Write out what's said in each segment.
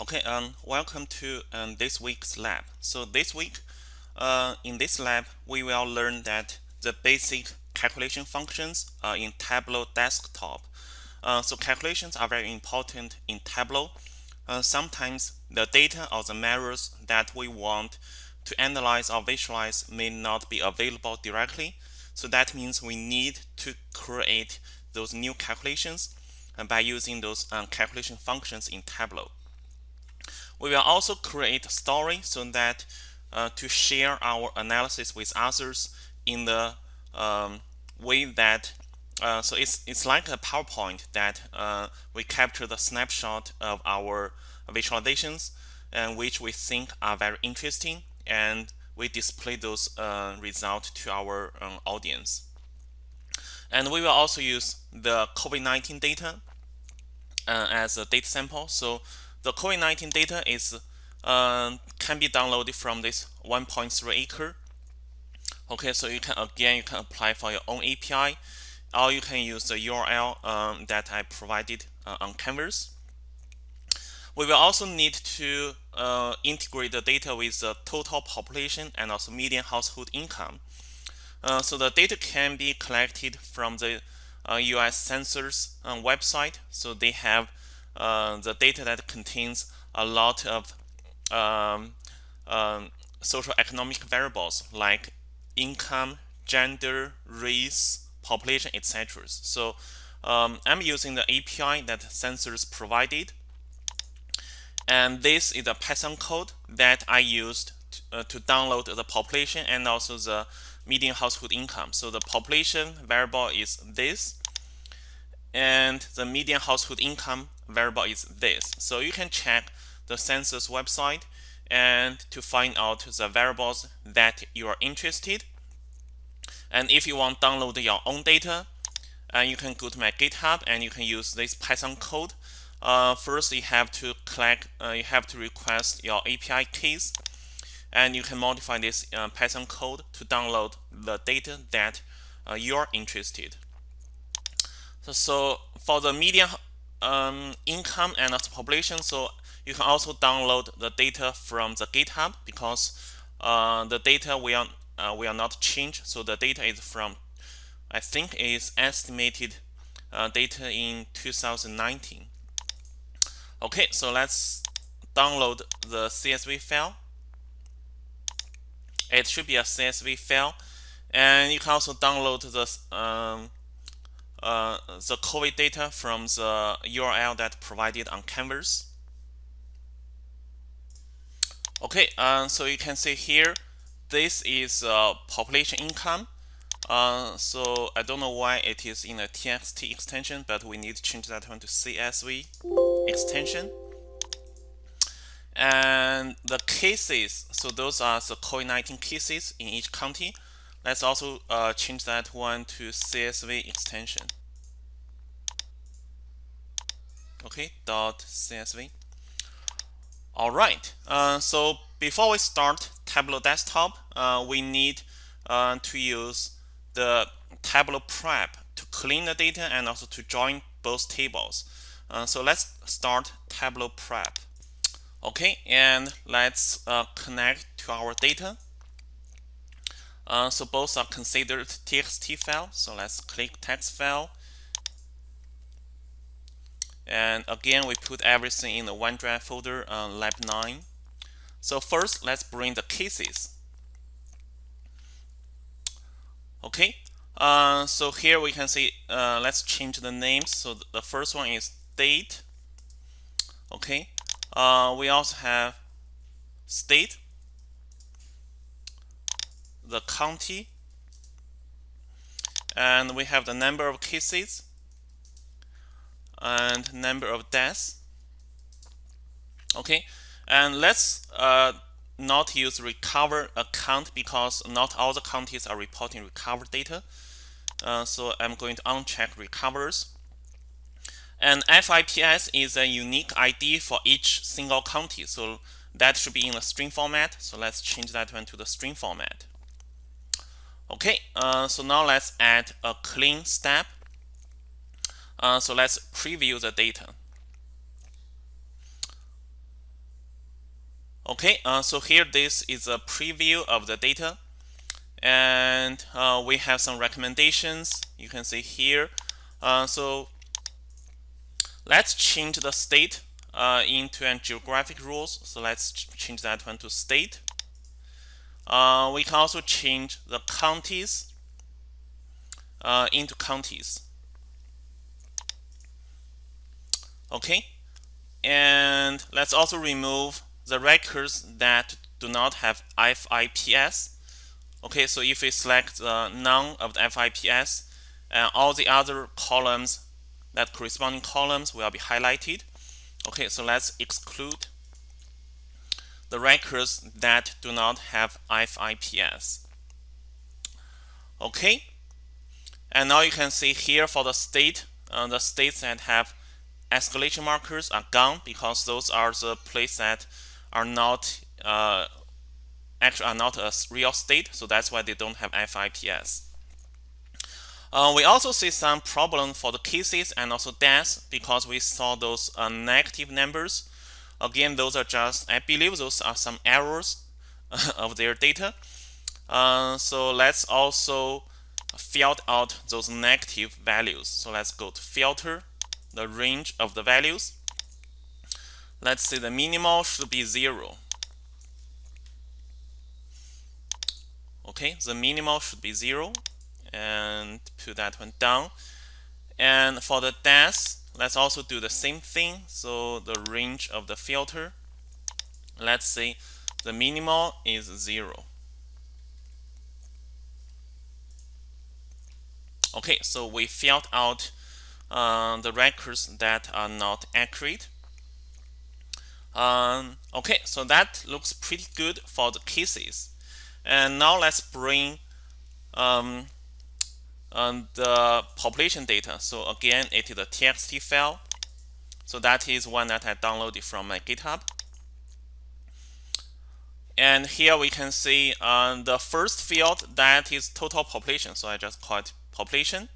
Okay, um, welcome to um, this week's lab. So this week, uh, in this lab, we will learn that the basic calculation functions uh, in Tableau Desktop. Uh, so calculations are very important in Tableau. Uh, sometimes the data or the measures that we want to analyze or visualize may not be available directly. So that means we need to create those new calculations uh, by using those um, calculation functions in Tableau. We will also create a story so that uh, to share our analysis with others in the um, way that uh, so it's it's like a PowerPoint that uh, we capture the snapshot of our visualizations and which we think are very interesting and we display those uh, results to our um, audience. And we will also use the COVID-19 data uh, as a data sample. So the COVID-19 data is uh, can be downloaded from this 1.3 acre. Okay, so you can again you can apply for your own API, or you can use the URL um, that I provided uh, on Canvas. We will also need to uh, integrate the data with the total population and also median household income. Uh, so the data can be collected from the US uh, Census uh, website. So they have uh, the data that contains a lot of um, um, social economic variables like income, gender, race, population, etc. So um, I'm using the API that Census provided. And this is a Python code that I used to, uh, to download the population and also the median household income. So the population variable is this and the median household income variable is this. So you can check the census website and to find out the variables that you are interested. And if you want to download your own data, uh, you can go to my GitHub and you can use this Python code. Uh, first, you have to collect, uh, you have to request your API keys, and you can modify this uh, Python code to download the data that uh, you are interested. So, so for the median um, income and population, so you can also download the data from the GitHub because uh, the data will uh, will not change. So the data is from, I think, is estimated uh, data in 2019. Okay, so let's download the CSV file. It should be a CSV file, and you can also download the um, uh, the COVID data from the URL that provided on Canvas. Okay, uh, so you can see here, this is uh, population income. Uh, so I don't know why it is in a TXT extension, but we need to change that one to CSV extension. And the cases, so those are the COVID-19 cases in each county. Let's also uh, change that one to CSV extension. Okay, dot CSV. All right, uh, so before we start Tableau Desktop, uh, we need uh, to use the Tableau Prep to clean the data and also to join both tables. Uh, so let's start Tableau Prep. Okay, and let's uh, connect to our data. Uh, so both are considered TXT file. So let's click text file. And again, we put everything in the OneDrive folder, uh, Lab 9. So first, let's bring the cases. Okay, uh, so here we can see, uh, let's change the names. So the first one is date. Okay, uh, we also have state the county. And we have the number of cases and number of deaths. Okay? And let's uh, not use recover account because not all the counties are reporting recovered data. Uh, so I'm going to uncheck recovers. And FIPS is a unique ID for each single county. So that should be in a string format. So let's change that one to the string format Okay, uh, so now let's add a clean step. Uh, so let's preview the data. Okay, uh, so here this is a preview of the data. And uh, we have some recommendations. You can see here. Uh, so let's change the state uh, into a geographic rules. So let's change that one to state uh, we can also change the counties uh, into counties. Okay? And let's also remove the records that do not have FIPS Okay, so if we select uh, none of the FIPS, uh, all the other columns, that corresponding columns will be highlighted. Okay, so let's exclude the records that do not have FIPS. Okay, and now you can see here for the state, uh, the states that have escalation markers are gone because those are the places that are not uh, actually are not a real state, so that's why they don't have FIPS. Uh, we also see some problem for the cases and also deaths because we saw those uh, negative numbers. Again, those are just, I believe those are some errors of their data. Uh, so let's also filter out those negative values. So let's go to filter the range of the values. Let's say the minimal should be zero. okay the minimal should be zero and put that one down and for the deaths let's also do the same thing. So the range of the filter let's say the minimal is zero. Okay so we filled out uh, the records that are not accurate. Um, okay so that looks pretty good for the cases. And now let's bring um, um, the population data. So again, it is a TXT file. So that is one that I downloaded from my GitHub. And here we can see uh, the first field that is total population. So I just call it population.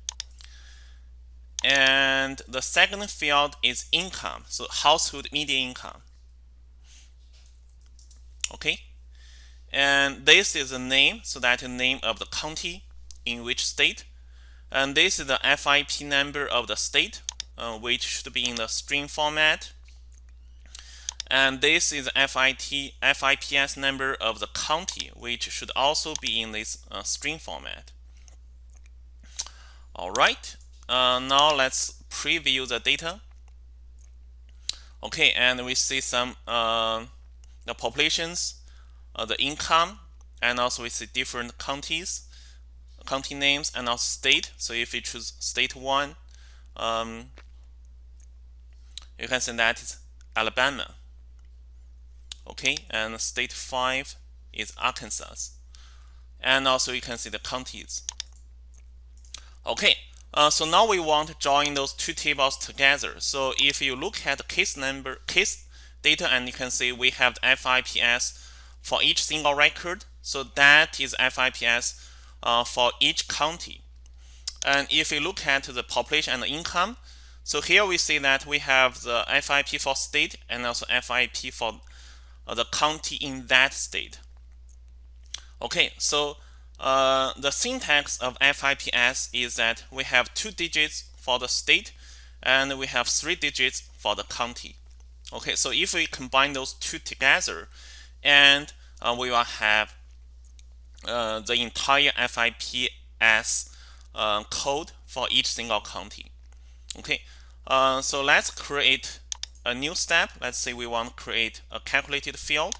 And the second field is income. So household median income. Okay. And this is the name, so that is the name of the county in which state. And this is the FIP number of the state, uh, which should be in the string format. And this is FIT, FIPS number of the county, which should also be in this uh, string format. All right, uh, now let's preview the data. Okay, and we see some uh, the populations uh, the income and also we see different counties county names and also state. So if you choose state 1 um, you can see that is Alabama. Okay and state 5 is Arkansas. And also you can see the counties. Okay uh, so now we want to join those two tables together. So if you look at the case number case data and you can see we have the FIPS for each single record. So that is FIPS uh, for each county. And if you look at the population and income, so here we see that we have the FIP for state and also FIP for uh, the county in that state. Okay, so uh, the syntax of FIPS is that we have two digits for the state and we have three digits for the county. Okay, so if we combine those two together, and uh, we will have uh, the entire FIPS uh, code for each single county. Okay, uh, so let's create a new step. Let's say we want to create a calculated field.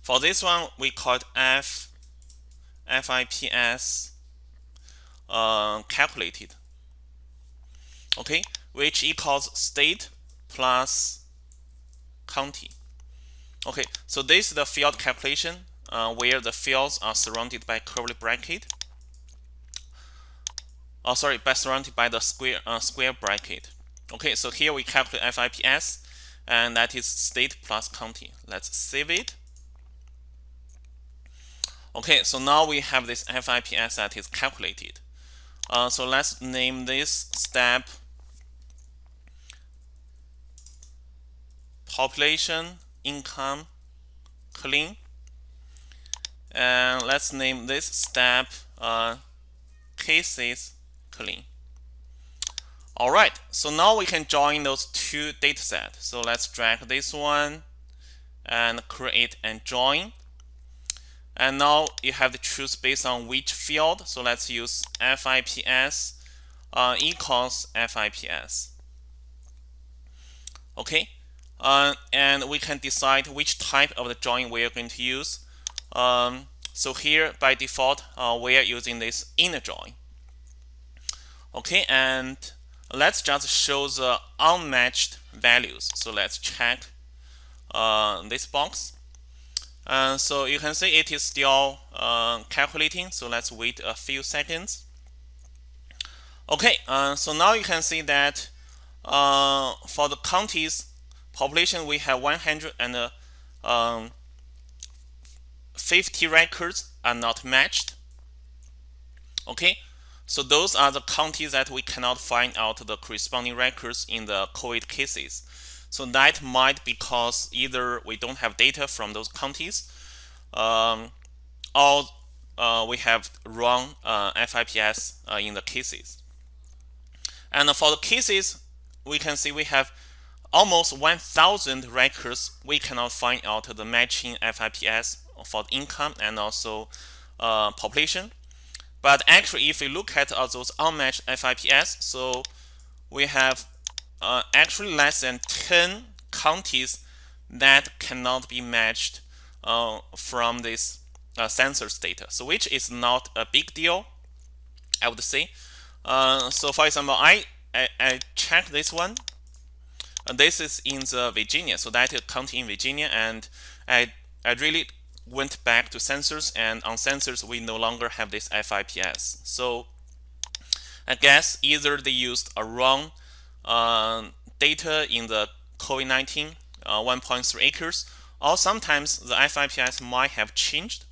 For this one, we call it F FIPS uh, calculated. Okay, which equals state plus county. Okay, so this is the field calculation uh, where the fields are surrounded by curly bracket. Oh, sorry, by surrounded by the square uh, square bracket. Okay, so here we calculate FIPS, and that is state plus county. Let's save it. Okay, so now we have this FIPS that is calculated. Uh, so let's name this step population income clean. And let's name this step uh, cases clean. All right, so now we can join those two data sets. So let's drag this one and create and join. And now you have to choose based on which field. So let's use FIPS uh, equals FIPS. Okay, uh, and we can decide which type of the join we are going to use. Um, so here by default, uh, we are using this inner join. Okay, and let's just show the unmatched values. So let's check uh, this box. Uh, so you can see it is still uh, calculating. So let's wait a few seconds. Okay, uh, so now you can see that uh, for the counties population, we have 150 um, records are not matched. Okay, so those are the counties that we cannot find out the corresponding records in the COVID cases. So that might be because either we don't have data from those counties, um, or uh, we have wrong uh, FIPS uh, in the cases. And for the cases, we can see we have almost 1,000 records. We cannot find out the matching FIPS for income and also uh, population. But actually, if we look at uh, those unmatched FIPS, so we have uh, actually less than 10 counties that cannot be matched uh, from this uh, census data. So which is not a big deal, I would say. Uh, so for example, I, I, I checked this one. And this is in the Virginia, so that is county in Virginia, and I I really went back to census and on census we no longer have this FIPS. So I guess either they used a wrong uh, data in the COVID-19 uh, 1.3 acres, or sometimes the FIPS might have changed.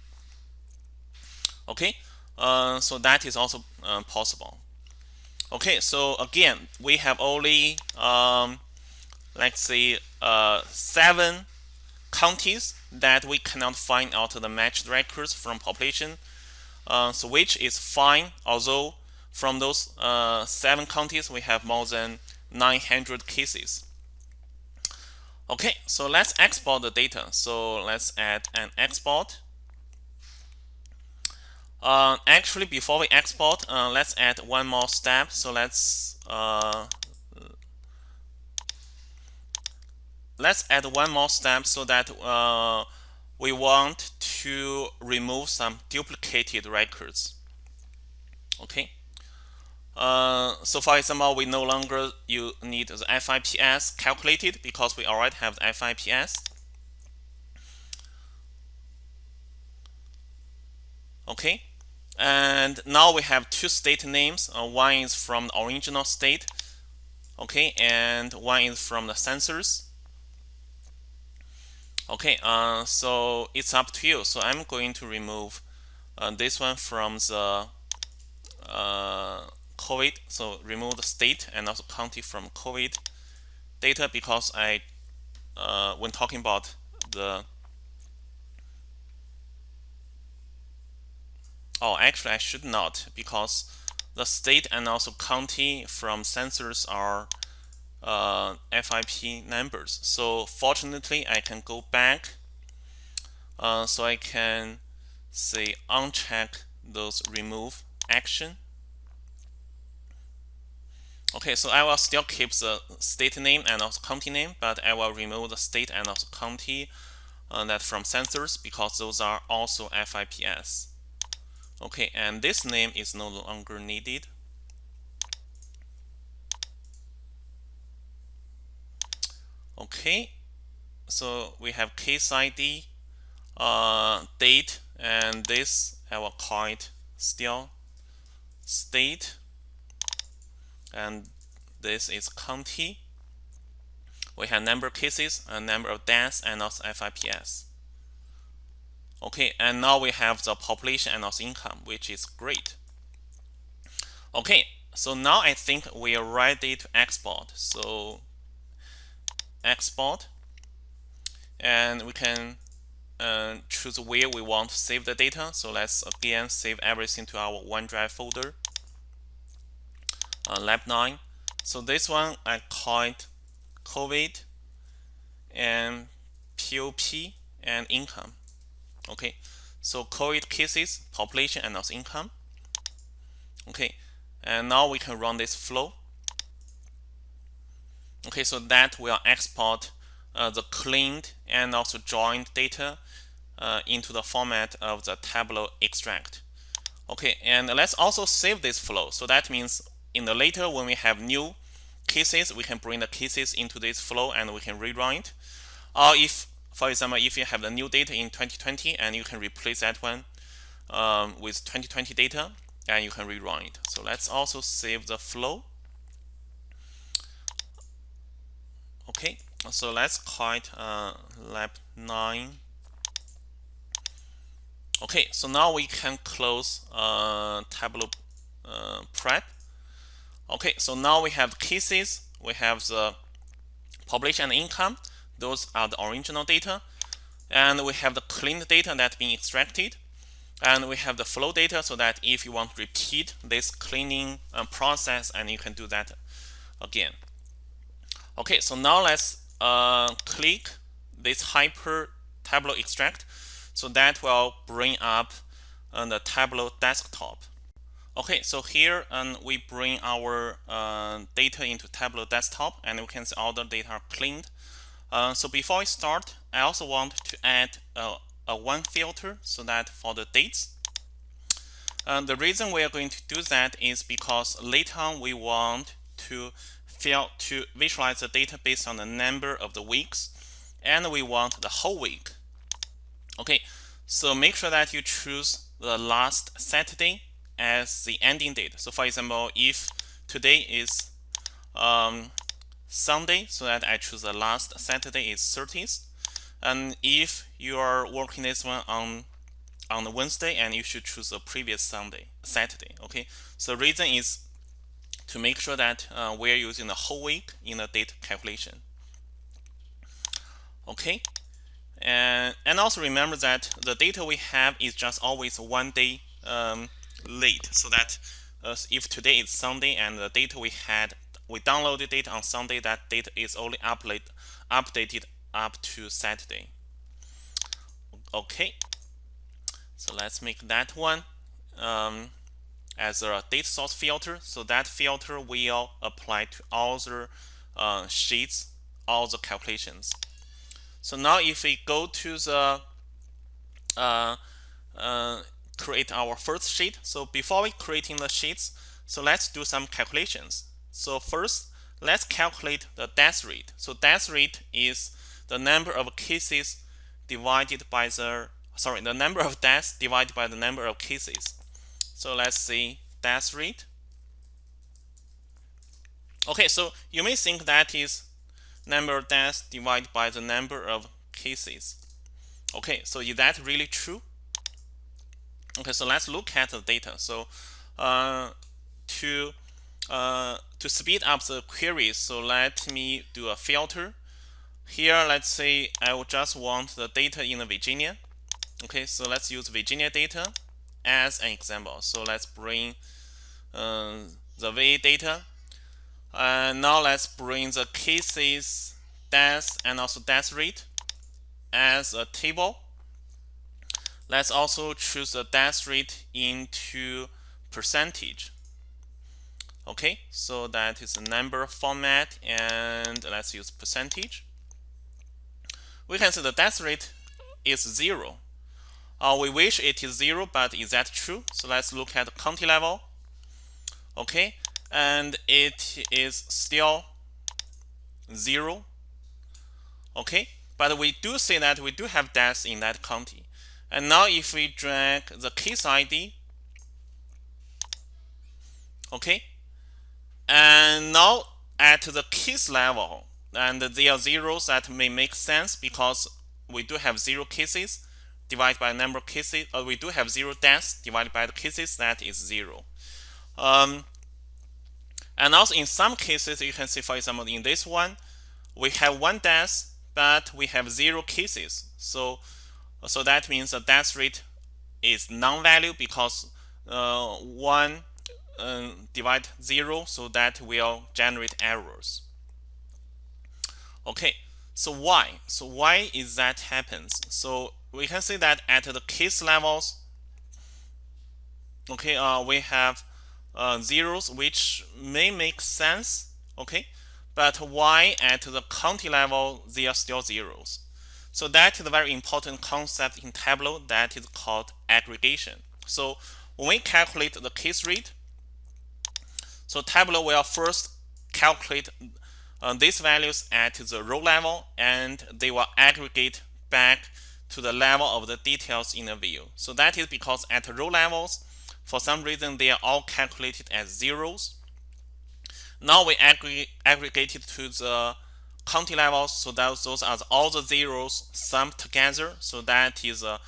Okay, uh, so that is also uh, possible. Okay, so again, we have only, um, let's say, uh, seven counties that we cannot find out the matched records from population. Uh, so which is fine, although from those uh, seven counties, we have more than 900 cases. Okay, so let's export the data. So let's add an export. Uh, actually, before we export, uh, let's add one more step. So let's uh, let's add one more step so that uh, we want to remove some duplicated records. Okay. Uh, so for example, we no longer you need the FIPS calculated because we already have the FIPS. Okay, and now we have two state names. Uh, one is from the original state, okay, and one is from the census. Okay, uh, so it's up to you. So I'm going to remove uh, this one from the uh, COVID. So remove the state and also county from COVID data because I, uh, when talking about the Oh, actually, I should not because the state and also county from census are uh, FIP numbers. So fortunately, I can go back. Uh, so I can say uncheck those remove action. Okay, so I will still keep the state name and also county name, but I will remove the state and also county uh, that from census because those are also FIPS. Okay, and this name is no longer needed. Okay, so we have case ID, uh, date, and this I will call it still state, and this is county. We have number of cases, a number of deaths, and also FIPS. Okay, and now we have the population and also income, which is great. Okay, so now I think we are ready to export. So export, and we can uh, choose where we want to save the data. So let's again save everything to our OneDrive folder. Uh, lab 9. So this one I call it COVID and POP and income. Okay, so COVID cases, population, and also income. Okay, and now we can run this flow. Okay, so that will export uh, the cleaned and also joined data uh, into the format of the Tableau extract. Okay, and let's also save this flow. So that means in the later when we have new cases, we can bring the cases into this flow and we can rerun it. Or if, for example, if you have the new data in 2020 and you can replace that one um, with 2020 data and you can rerun it. So let's also save the flow. Okay, so let's call it uh, lab 9. Okay, so now we can close uh, Tableau uh, prep. Okay, so now we have cases, we have the population and income. Those are the original data. And we have the cleaned data that's being extracted. And we have the flow data so that if you want to repeat this cleaning uh, process, and you can do that again. Okay, so now let's uh, click this hyper Tableau extract. So that will bring up uh, the Tableau desktop. Okay, so here um, we bring our uh, data into Tableau desktop and we can see all the data are cleaned. Uh, so before I start, I also want to add a, a one filter so that for the dates. Uh, the reason we are going to do that is because later on we want to fill to visualize the data based on the number of the weeks and we want the whole week. Okay, so make sure that you choose the last Saturday as the ending date. So for example, if today is um, Sunday, so that I choose the last Saturday is 30th. And if you are working this one on on the Wednesday, and you should choose the previous Sunday, Saturday. Okay, so reason is to make sure that uh, we're using the whole week in the date calculation. Okay, and and also remember that the data we have is just always one day um, late, so that uh, if today is Sunday and the data we had we downloaded data on Sunday, that data is only update, updated up to Saturday. Okay, so let's make that one um, as a data source filter. So that filter will apply to all the uh, sheets, all the calculations. So now if we go to the uh, uh, create our first sheet. So before we creating the sheets, so let's do some calculations. So first, let's calculate the death rate. So death rate is the number of cases divided by the sorry the number of deaths divided by the number of cases. So let's see death rate. Okay, so you may think that is number of deaths divided by the number of cases. Okay, so is that really true? Okay, so let's look at the data. So uh, to uh, to speed up the queries, so let me do a filter. Here, let's say I will just want the data in Virginia. Okay, so let's use Virginia data as an example. So let's bring uh, the VA data. And now let's bring the cases, deaths, and also death rate as a table. Let's also choose the death rate into percentage. Okay, so that is a number format and let's use percentage. We can see the death rate is zero. Uh, we wish it is zero, but is that true? So let's look at county level. Okay, and it is still zero. Okay, but we do see that we do have deaths in that county. And now if we drag the case ID, okay, and now at the case level, and there are zeros that may make sense because we do have zero cases divided by number of cases, or we do have zero deaths divided by the cases, that is zero. Um, and also in some cases, you can see, for example, in this one, we have one death, but we have zero cases. So So that means the death rate is non-value because uh, 1 uh, divide 0, so that will generate errors. Okay, so why? So why is that happens? So we can see that at the case levels, okay, uh, we have uh, zeros which may make sense, okay, but why at the county level they are still zeros? So that is a very important concept in Tableau that is called aggregation. So when we calculate the case rate, so Tableau will first calculate uh, these values at the row level and they will aggregate back to the level of the details in the view. So that is because at the row levels, for some reason, they are all calculated as zeros. Now we aggregate, aggregate it to the county levels, so that those are all the zeros summed together. So that is a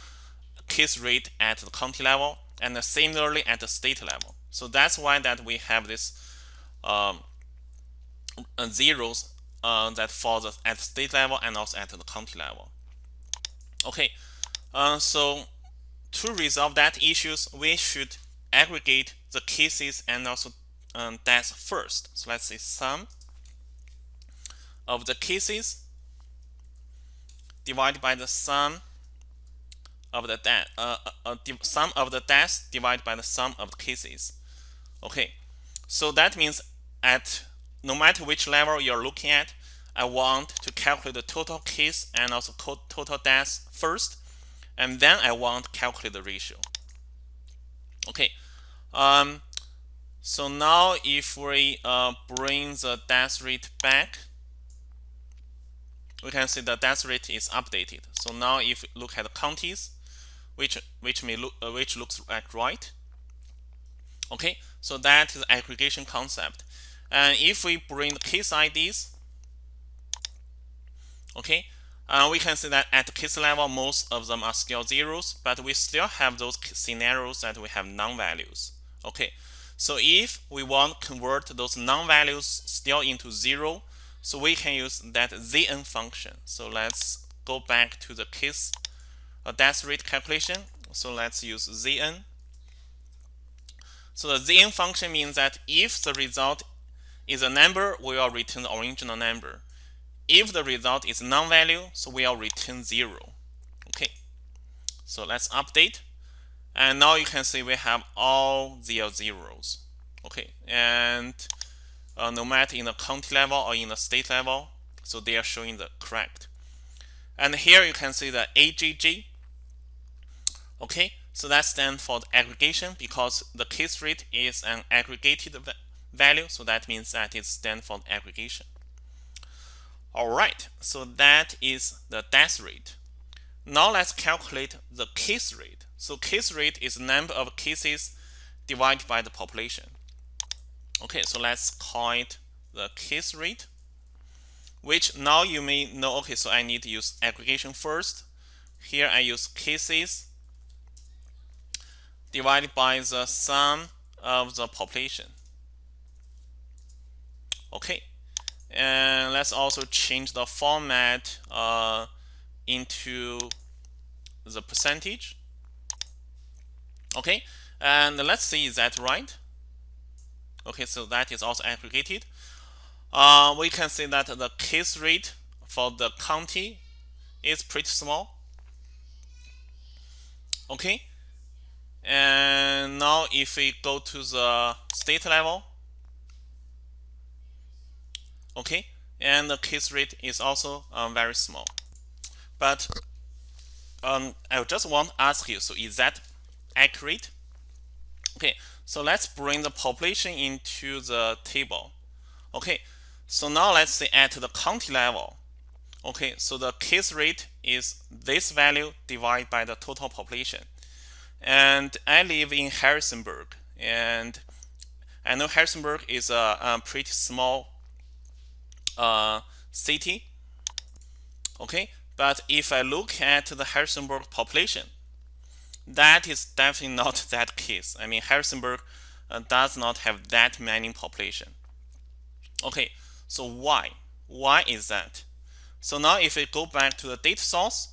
case rate at the county level, and similarly at the state level. So that's why that we have this um, zeros uh, that falls at the state level and also at the county level. Okay, uh, so to resolve that issues, we should aggregate the cases and also um, deaths first. So let's say sum of the cases divided by the sum of the death, uh, uh, uh sum of the deaths divided by the sum of the cases. Okay, so that means at no matter which level you're looking at, I want to calculate the total case and also total deaths first, and then I want to calculate the ratio. Okay, um, so now if we uh, bring the death rate back, we can see the death rate is updated. So now if we look at the counties, which which may look uh, which looks like right. Okay, so that is aggregation concept. And if we bring the case IDs, okay, uh, we can see that at the case level, most of them are still zeros, but we still have those scenarios that we have non-values. Okay, so if we want to convert those non-values still into zero, so we can use that zn function. So let's go back to the case uh, death rate calculation. So let's use zn. So the zn function means that if the result is a number, we will return the original number. If the result is non-value, so we will return zero. Okay, so let's update. And now you can see we have all the zeros. Okay, and uh, no matter in the county level or in the state level, so they are showing the correct. And here you can see the AGG. Okay, so that stands for the aggregation because the case rate is an aggregated value, so that means that it stands for aggregation. All right, so that is the death rate. Now let's calculate the case rate. So case rate is number of cases divided by the population. Okay, so let's call it the case rate, which now you may know, okay, so I need to use aggregation first. Here I use cases divided by the sum of the population. Okay, and let's also change the format uh, into the percentage. Okay, and let's see, is that right? Okay, so that is also aggregated. Uh, we can see that the case rate for the county is pretty small. Okay, and now if we go to the state level, okay, and the case rate is also um, very small. But um, I just want to ask you, so is that accurate. Okay, so let's bring the population into the table. Okay, so now let's say at the county level. Okay, so the case rate is this value divided by the total population. And I live in Harrisonburg, and I know Harrisonburg is a, a pretty small uh, city. Okay, but if I look at the Harrisonburg population, that is definitely not that case. I mean, Harrisonburg uh, does not have that many population. Okay, so why? Why is that? So now if we go back to the data source,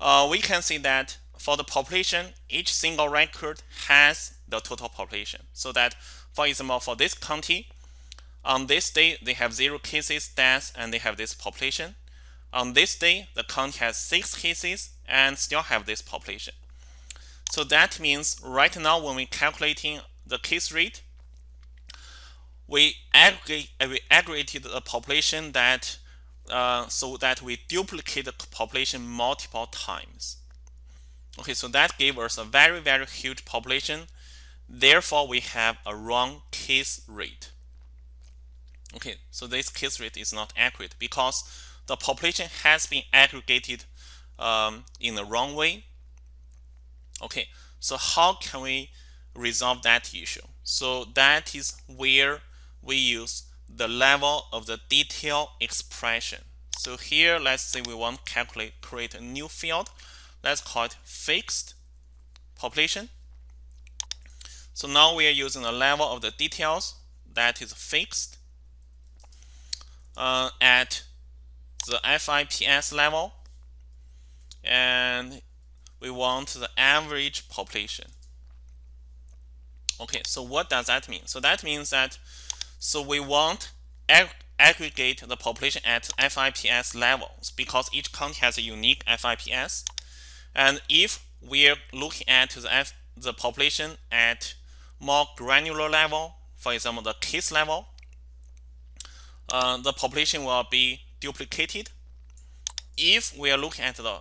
uh, we can see that for the population, each single record has the total population. So that, for example, for this county, on this day, they have zero cases, deaths, and they have this population. On this day, the county has six cases and still have this population. So that means right now when we're calculating the case rate, we aggregate we aggregated the population that uh, so that we duplicate the population multiple times. Okay, so that gave us a very very huge population. Therefore, we have a wrong case rate. Okay, so this case rate is not accurate because the population has been aggregated um, in the wrong way. Okay, so how can we resolve that issue? So that is where we use the level of the detail expression. So here, let's say we want to calculate, create a new field. Let's call it fixed population. So now we are using the level of the details that is fixed uh, at the FIPS level and we want the average population. Okay, so what does that mean? So that means that so we want ag aggregate the population at FIPS levels because each county has a unique FIPS. And if we're looking at the, F, the population at more granular level, for example, the case level, uh, the population will be duplicated. If we are looking at the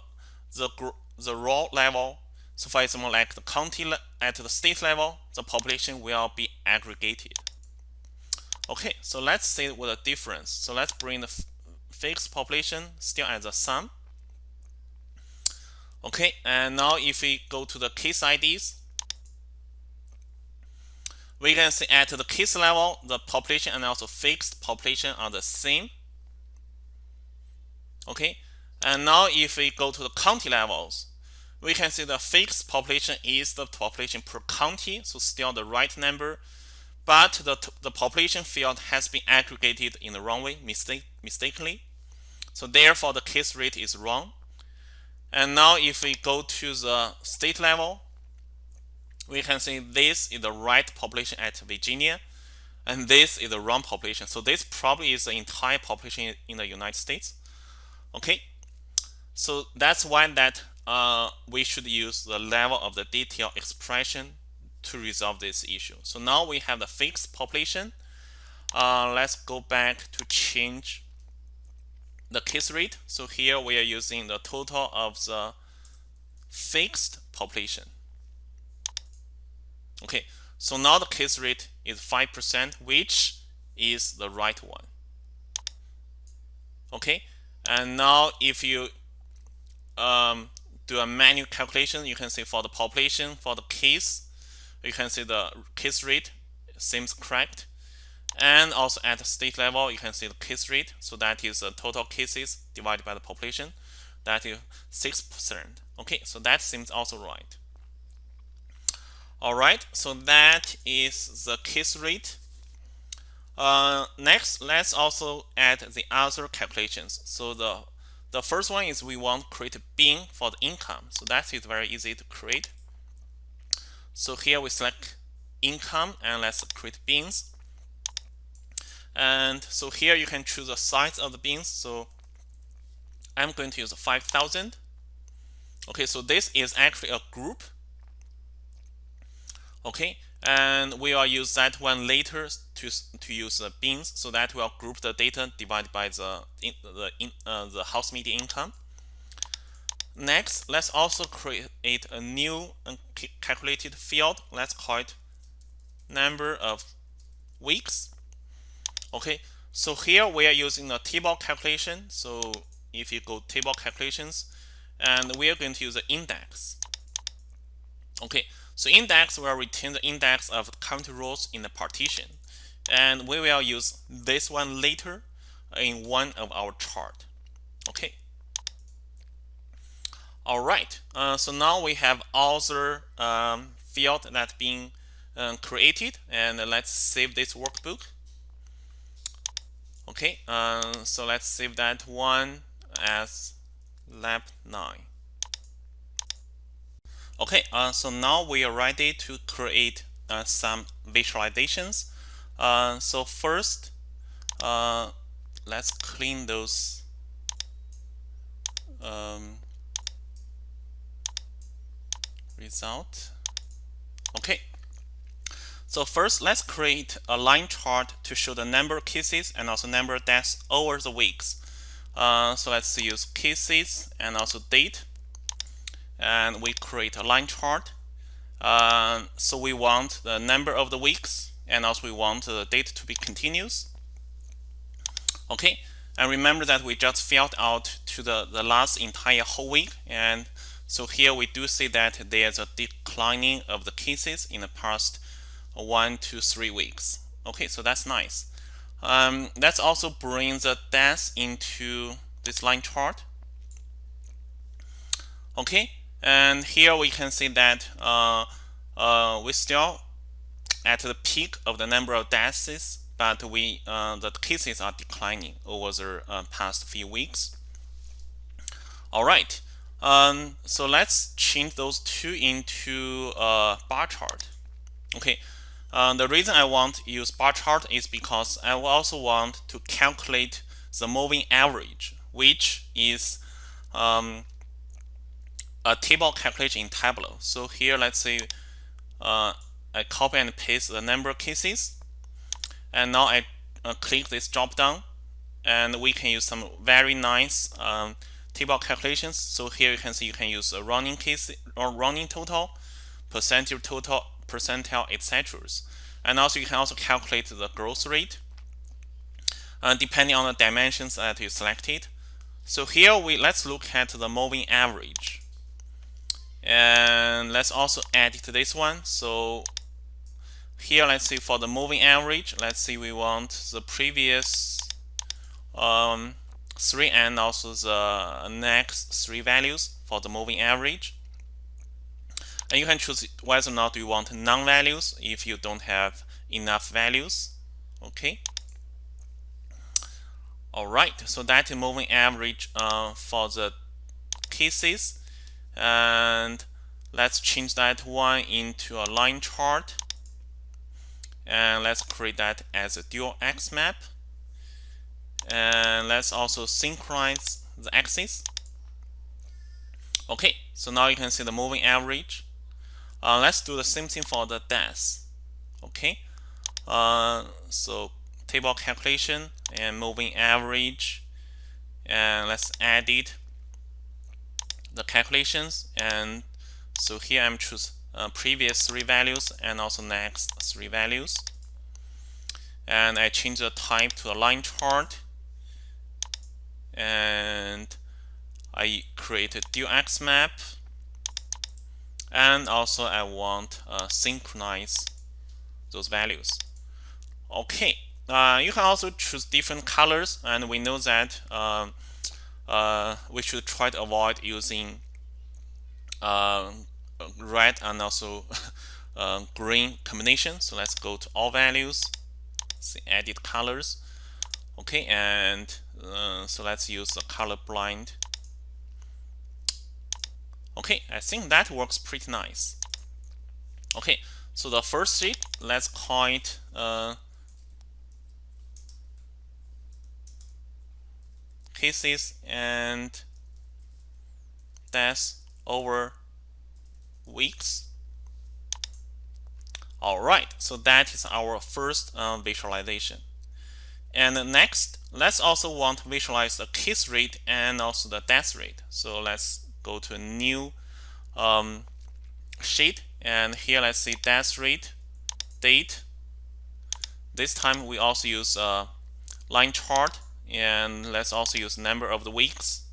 the the raw level, so for example, like the county at the state level, the population will be aggregated. Okay, so let's see what the difference. So let's bring the fixed population still as a sum. Okay, and now if we go to the case IDs, we can see at the case level, the population and also fixed population are the same. Okay, and now if we go to the county levels, we can see the fixed population is the population per county, so still the right number, but the, the population field has been aggregated in the wrong way, mistake, mistakenly. So therefore the case rate is wrong. And now if we go to the state level, we can see this is the right population at Virginia, and this is the wrong population. So this probably is the entire population in the United States. Okay, so that's why that uh, we should use the level of the detail expression to resolve this issue. So now we have the fixed population. Uh, let's go back to change the case rate. So here we are using the total of the fixed population. Okay, so now the case rate is 5%, which is the right one. Okay, and now if you um, do a manual calculation, you can see for the population, for the case, you can see the case rate seems correct. And also at the state level, you can see the case rate. So that is the total cases divided by the population. That is 6%. Okay, so that seems also right. All right, so that is the case rate. Uh, next, let's also add the other calculations. So the the first one is we want to create a bin for the income. So that is very easy to create. So here we select income and let's create bins. And so here you can choose the size of the bins. So I'm going to use 5,000. Okay, so this is actually a group okay? And we will use that one later to to use the bins so that we'll group the data divided by the in, the in, uh, the house median income. Next let's also create a new calculated field. Let's call it number of weeks. Okay? So here we are using the table calculation. So if you go table calculations and we are going to use the index. Okay so index will return the index of county rows in the partition. And we will use this one later in one of our chart. Okay. All right. Uh, so now we have other um, field that being um, created, and let's save this workbook. Okay. Uh, so let's save that one as lab 9. Okay, uh, so now we are ready to create uh, some visualizations. Uh, so first, uh, let's clean those um, result. Okay. So first, let's create a line chart to show the number of cases and also number of deaths over the weeks. Uh, so let's use cases and also date. And we create a line chart. Uh, so we want the number of the weeks and also we want the date to be continuous. Okay, and remember that we just filled out to the, the last entire whole week. And so here we do see that there's a declining of the cases in the past one to three weeks. Okay, so that's nice. Um, let's also bring the deaths into this line chart. Okay, and here we can see that uh, uh, we still at the peak of the number of deaths but we uh, the cases are declining over the uh, past few weeks. All right, um, so let's change those two into a bar chart. Okay, uh, the reason I want to use bar chart is because I also want to calculate the moving average, which is um, a table calculation in Tableau. So here, let's say uh, I copy and paste the number of cases and now I uh, click this drop down and we can use some very nice um, table calculations. So here you can see you can use a running case or running total, percentage total, percentile, etc. And also you can also calculate the growth rate uh, depending on the dimensions that you selected. So here we let's look at the moving average. And let's also add it to this one. So here let's see for the moving average let's see we want the previous um, three and also the next three values for the moving average. And you can choose whether or not you want non-values if you don't have enough values. Okay. All right. So that is moving average uh, for the cases and let's change that one into a line chart. And let's create that as a dual x map. And let's also synchronize the axis okay so now you can see the moving average. Uh, let's do the same thing for the deaths okay uh, so table calculation and moving average. And let's edit the calculations and so here I'm choose uh, previous three values and also next three values. And I change the type to a line chart. And I create a dual X map. And also I want uh, synchronize those values. Okay, uh, you can also choose different colors and we know that um, uh, we should try to avoid using uh, red and also uh, green combination. So let's go to all values, see edit colors. Okay, and uh, so let's use the color blind. Okay, I think that works pretty nice. Okay, so the first sheet, let's call it cases and that's over weeks. All right, so that is our first uh, visualization. And next, let's also want to visualize the case rate and also the death rate. So let's go to a new um, sheet. And here, let's see death rate, date. This time, we also use a line chart. And let's also use number of the weeks.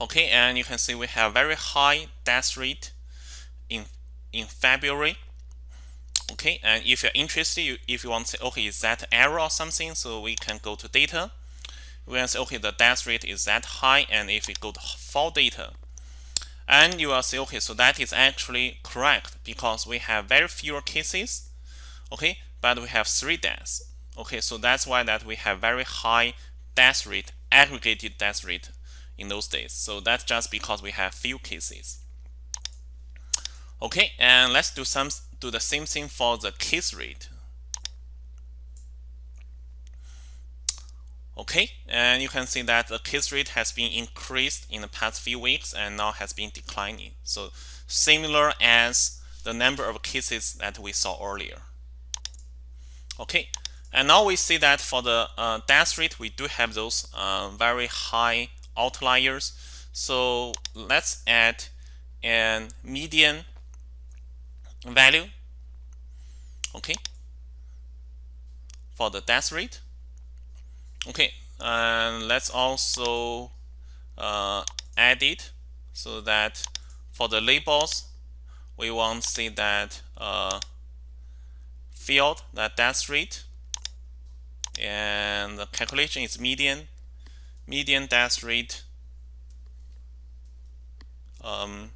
Okay, and you can see we have very high death rate in in February. Okay, and if you're interested, you, if you want to say, okay, is that error or something? So we can go to data. We can say, okay, the death rate is that high, and if we go to fall data, and you will say, okay, so that is actually correct because we have very fewer cases, okay, but we have three deaths. Okay, so that's why that we have very high death rate, aggregated death rate in those days. So that's just because we have few cases. Okay, and let's do some do the same thing for the case rate. Okay, and you can see that the case rate has been increased in the past few weeks and now has been declining. So similar as the number of cases that we saw earlier. Okay, and now we see that for the uh, death rate, we do have those uh, very high outliers. So let's add a median value, okay, for the death rate. Okay, and let's also uh, add it so that for the labels, we want to see that uh, field, that death rate, and the calculation is median, median death rate, um,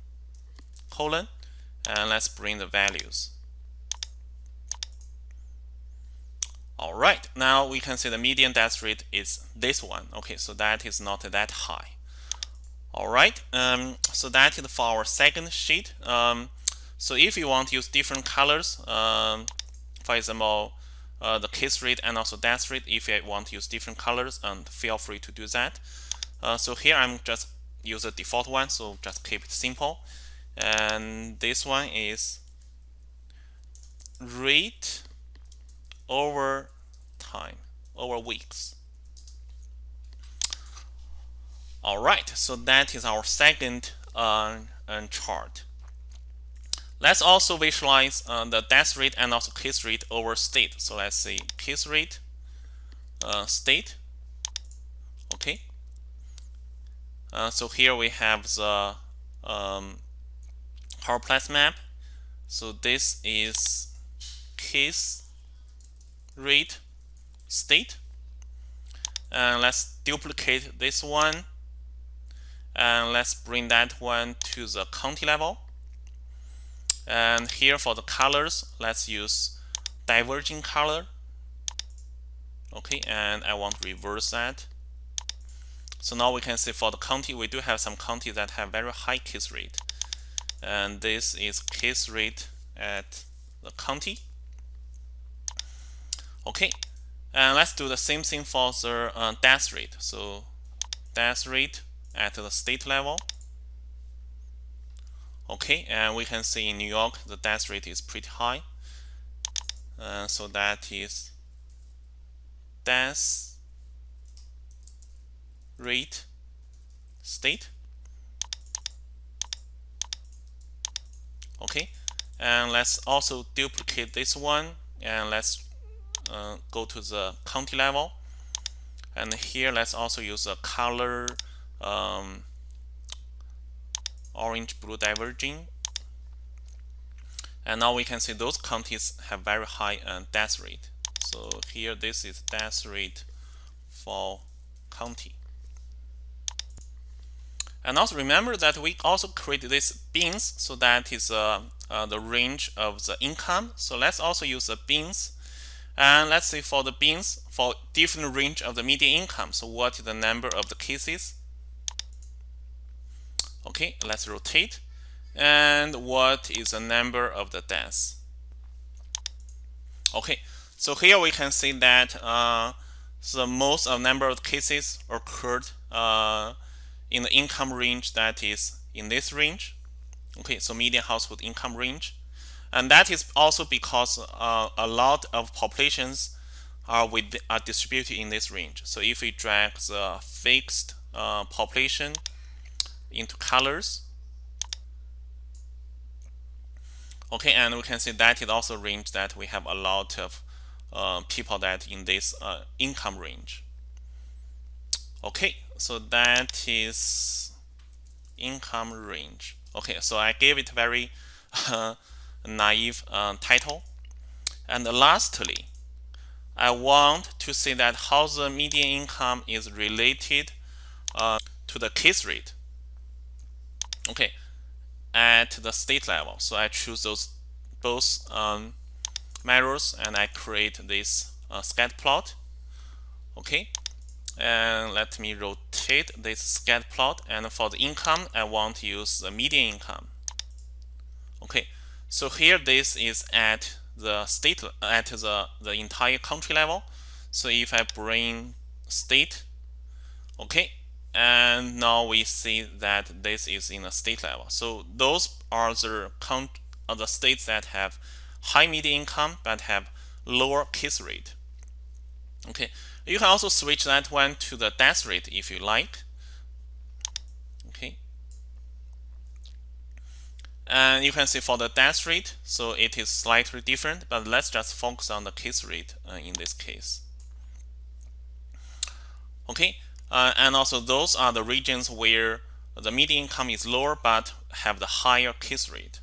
colon, and let's bring the values. All right, now we can see the median death rate is this one. Okay, so that is not that high. All right, um, so that is for our second sheet. Um, so if you want to use different colors, um, for example, uh, the case rate and also death rate, if you want to use different colors, and feel free to do that. Uh, so here I'm just use the default one, so just keep it simple. And this one is rate over time, over weeks. All right, so that is our second uh, chart. Let's also visualize uh, the death rate and also case rate over state. So let's say case rate, uh, state. Okay. Uh, so here we have the um, choropleth map. So this is case rate state. And let's duplicate this one. And let's bring that one to the county level. And here for the colors, let's use diverging color. Okay, and I want to reverse that. So now we can see for the county, we do have some counties that have very high case rate. And this is case rate at the county. Okay, and let's do the same thing for the uh, death rate. So death rate at the state level. Okay, and we can see in New York the death rate is pretty high. Uh, so that is death rate state. Okay, and let's also duplicate this one and let's uh, go to the county level and here let's also use a color um, orange blue diverging. And now we can see those counties have very high uh, death rate. So here this is death rate for county. And also remember that we also create these bins so that is uh, uh, the range of the income. So let's also use the bins. And let's say for the bins, for different range of the median income, so what is the number of the cases? Okay, let's rotate. And what is the number of the deaths? Okay, so here we can see that uh, the most of number of cases occurred uh, in the income range that is in this range. Okay, so median household income range. And that is also because uh, a lot of populations are, with, are distributed in this range. So if we drag the fixed uh, population into colors, okay, and we can see that is also range that we have a lot of uh, people that in this uh, income range. Okay, so that is income range. Okay, so I gave it very uh, naive title. And lastly, I want to see that how the median income is related uh, to the case rate. Okay, at the state level. So I choose those both um, measures and I create this uh, scat plot. Okay, and let me rotate this scatter plot. And for the income, I want to use the median income. Okay, so here this is at the state at the the entire country level. So if I bring state, okay, and now we see that this is in a state level. So those are the count are the states that have high median income but have lower case rate. Okay, you can also switch that one to the death rate if you like. Okay, and you can see for the death rate, so it is slightly different, but let's just focus on the case rate uh, in this case. Okay, uh, and also those are the regions where the median income is lower but have the higher case rate.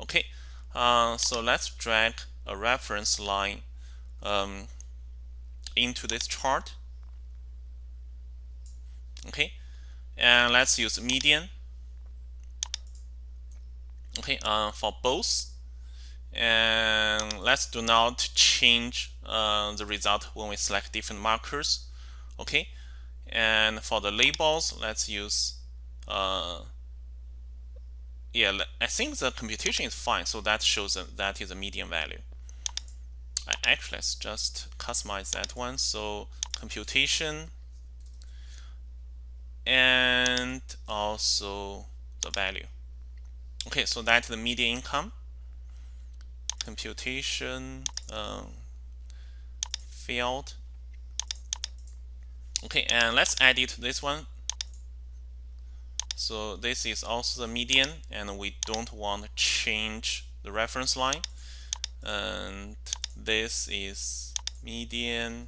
Okay, uh, so let's drag a reference line um, into this chart. Okay, and let's use median. Okay, uh, for both, and let's do not change uh, the result when we select different markers. Okay, and for the labels, let's use uh, yeah, I think the computation is fine, so that shows that, that is a median value. I actually, let's just customize that one. So computation and also the value. Okay, so that's the median income. Computation um, field. Okay, and let's edit this one so this is also the median and we don't want to change the reference line. And this is median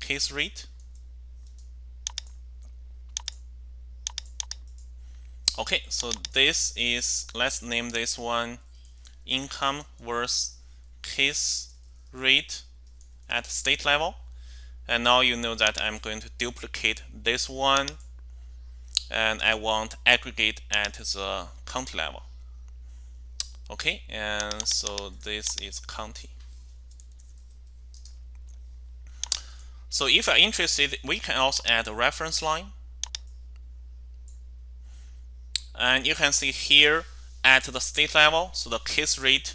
case rate. Okay, so this is, let's name this one income versus case rate at state level. And now you know that I'm going to duplicate this one and I want aggregate at the county level. Okay, and so this is county. So if you're interested, we can also add a reference line. And you can see here at the state level, so the case rate,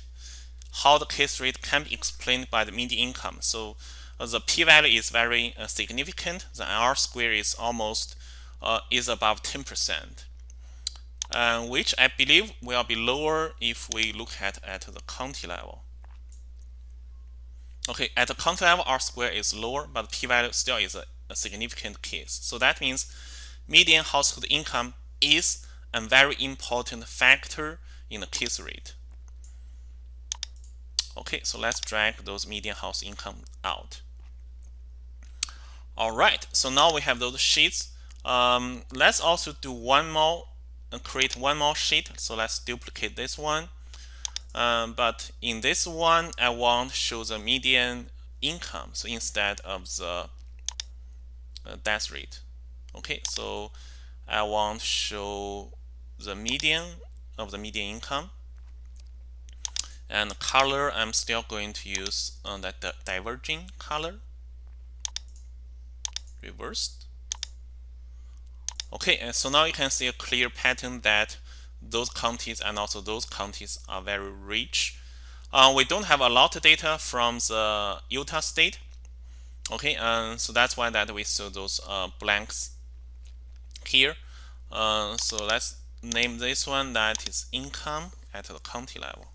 how the case rate can be explained by the median income. So the p-value is very uh, significant. The R square is almost uh, is above 10%, uh, which I believe will be lower if we look at at the county level. Okay, at the county level, R square is lower, but p-value still is a, a significant case. So that means median household income is a very important factor in the case rate. Okay, so let's drag those median house income out. All right, so now we have those sheets. Um, let's also do one more, and uh, create one more sheet. So let's duplicate this one. Um, but in this one, I want to show the median income. So instead of the uh, death rate. Okay, so I want to show the median of the median income. And color, I'm still going to use uh, that diverging color reversed. Okay, and so now you can see a clear pattern that those counties and also those counties are very rich. Uh, we don't have a lot of data from the Utah state. Okay, and so that's why that we saw those uh, blanks here. Uh, so let's name this one that is income at the county level.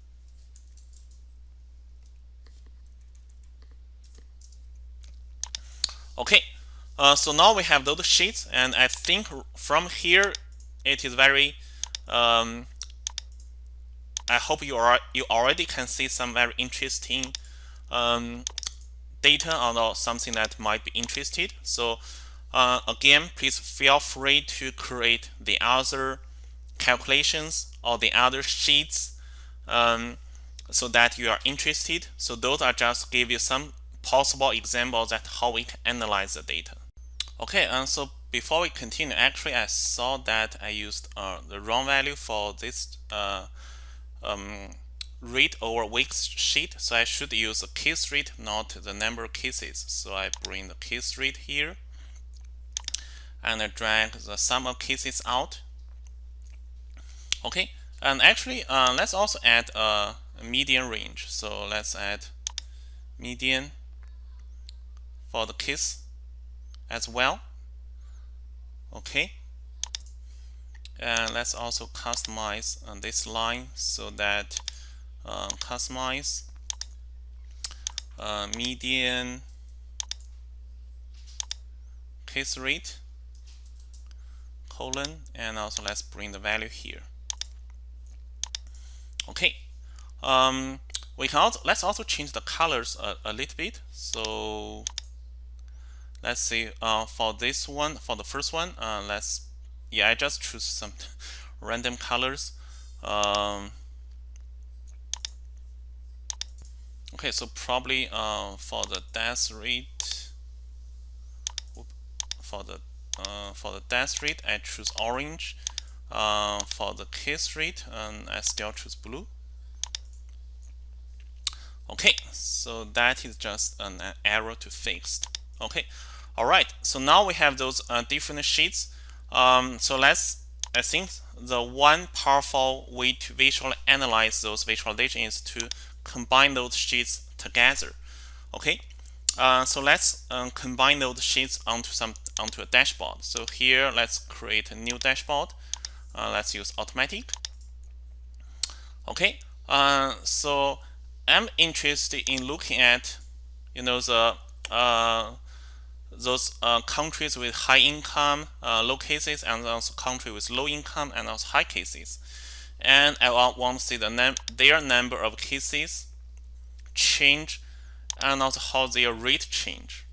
Okay, uh, so now we have those sheets, and I think from here it is very. Um, I hope you are you already can see some very interesting um, data or something that might be interested. So uh, again, please feel free to create the other calculations or the other sheets um, so that you are interested. So those are just give you some possible examples that how we can analyze the data. Okay, and so before we continue, actually I saw that I used uh, the wrong value for this uh, um, rate over weeks sheet. So I should use a case rate, not the number of cases. So I bring the case rate here and I drag the sum of cases out. Okay, and actually, uh, let's also add a median range. So let's add median for the case as well. Okay, and let's also customize uh, this line so that uh, customize uh, median case rate colon and also let's bring the value here. Okay. Um, we can also let's also change the colors a, a little bit. So let's see uh, for this one for the first one uh, let's yeah I just choose some random colors um, okay so probably uh, for the death rate for the uh, for the death rate I choose orange uh, for the case rate um, I still choose blue. Okay so that is just an error to fix. Okay all right so now we have those uh, different sheets. Um, so let's I think the one powerful way to visually analyze those visualizations is to combine those sheets together okay? Uh, so let's um, combine those sheets onto some onto a dashboard. So here let's create a new dashboard. Uh, let's use automatic. Okay uh, so I'm interested in looking at you know the uh, those uh, countries with high income, uh, low cases, and also country with low income and also high cases. And I want to see the num their number of cases change and also how their rate change.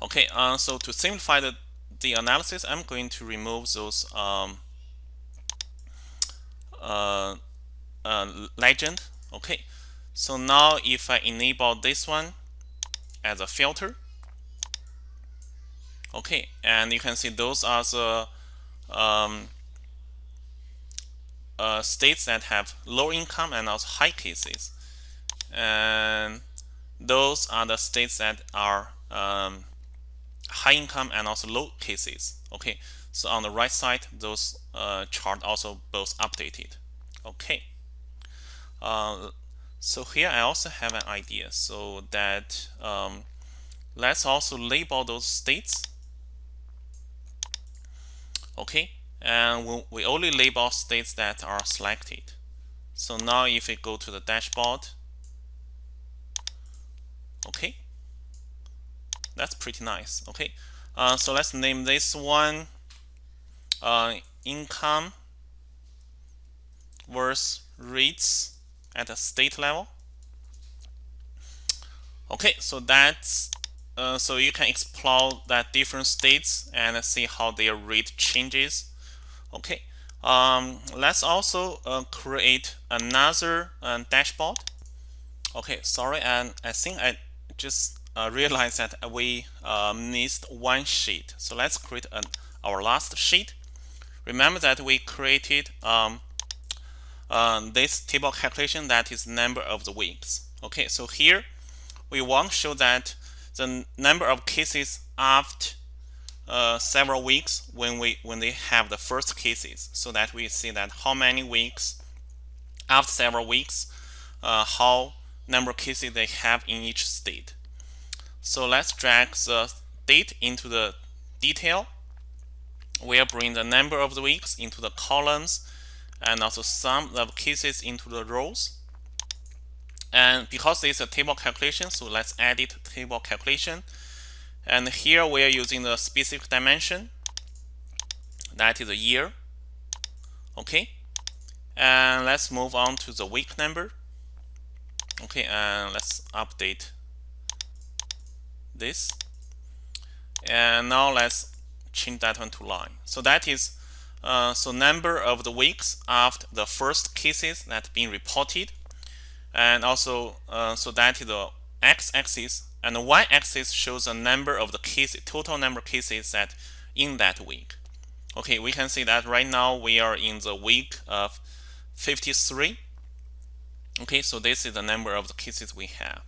Okay, uh, so to simplify the, the analysis, I'm going to remove those um, uh, uh, legend. Okay, so now if I enable this one as a filter, okay and you can see those are the um, uh, states that have low income and also high cases. And those are the states that are um, high income and also low cases. Okay so on the right side those uh, chart also both updated. Okay uh, so here I also have an idea. So that um, let's also label those states okay? And we only label states that are selected. So now if we go to the dashboard okay? That's pretty nice okay? Uh, so let's name this one uh, income versus rates at a state level. Okay so that's uh, so you can explore that different states and see how their rate changes. Okay, um, let's also uh, create another uh, dashboard. Okay, sorry, and I think I just uh, realized that we uh, missed one sheet. So let's create an, our last sheet. Remember that we created um, this table calculation that is number of the weeks. Okay, so here we want to show that the number of cases after uh, several weeks when we when they have the first cases so that we see that how many weeks after several weeks uh, how number of cases they have in each state. So let's drag the date into the detail. We'll bring the number of the weeks into the columns and also sum of cases into the rows and because it's a table calculation, so let's edit table calculation. And here we are using the specific dimension. That is a year. Okay. And let's move on to the week number. Okay, and let's update this. And now let's change that one to line. So that is uh, so number of the weeks after the first cases that been reported and also uh, so that is the x-axis and the y-axis shows the number of the cases total number of cases that in that week. Okay we can see that right now we are in the week of 53 okay so this is the number of the cases we have.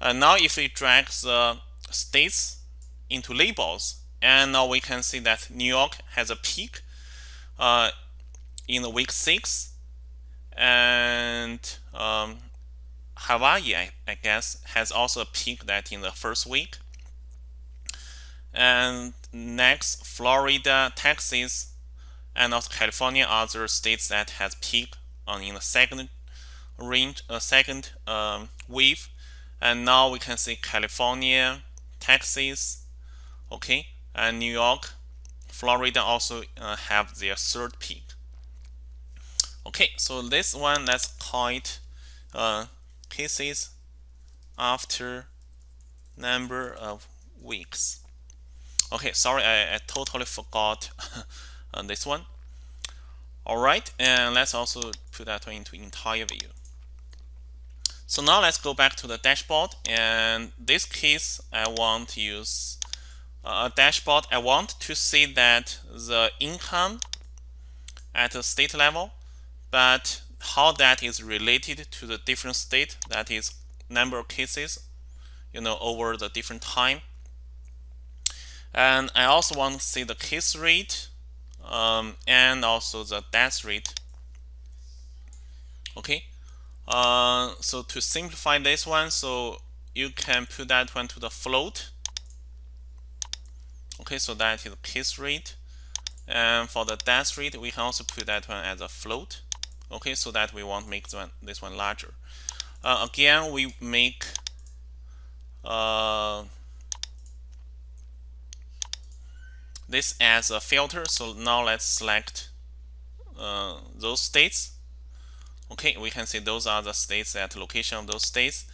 And now if we drag the states into labels and now we can see that New York has a peak uh, in the week six, and um, Hawaii, I, I guess, has also a peak that in the first week. And next, Florida, Texas, and also California, other states that has peak on in the second range, uh, second um, wave. And now we can see California, Texas, okay, and New York, Florida also uh, have their third peak. Okay, so this one let's call it uh, cases after number of weeks. Okay, sorry, I, I totally forgot this one. All right, and let's also put that into entire view. So now let's go back to the dashboard. And this case, I want to use a dashboard. I want to see that the income at the state level, but how that is related to the different state, that is number of cases, you know, over the different time. And I also want to see the case rate um, and also the death rate. Okay, uh, so to simplify this one, so you can put that one to the float. Okay, so that is the case rate. And for the death rate, we can also put that one as a float. Okay, so that we want to make this one, this one larger. Uh, again, we make uh, this as a filter. So now let's select uh, those states Okay, we can see those are the states at location of those states.